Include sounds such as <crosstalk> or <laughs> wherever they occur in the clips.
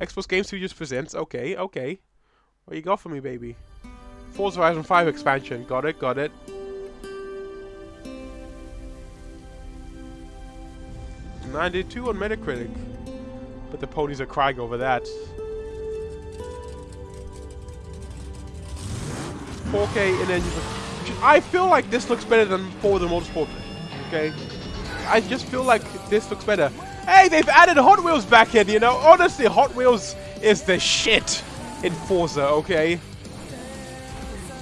Xbox Game Studios presents. Okay, okay. What you got for me, baby? Forza Horizon 5 expansion. Got it, got it. Ninety-two on Metacritic, but the ponies are crying over that. 4K and then I feel like this looks better than Forza Motorsport. Okay, I just feel like this looks better. Hey, they've added Hot Wheels back in. You know, honestly, Hot Wheels is the shit in Forza. Okay,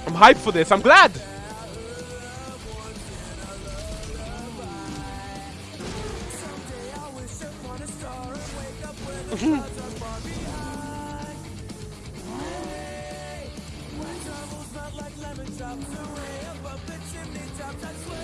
I'm hyped for this. I'm glad. <laughs>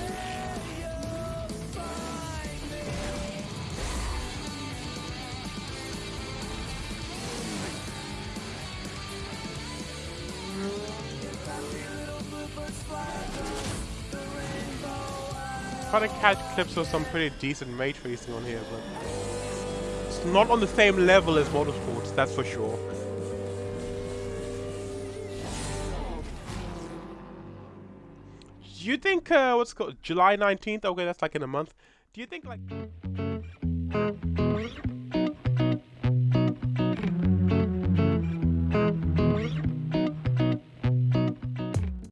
trying to catch clips of some pretty decent ray tracing on here, but it's not on the same level as Motorsports, that's for sure. Do you think, uh, what's called, July 19th? Okay, that's like in a month. Do you think, like...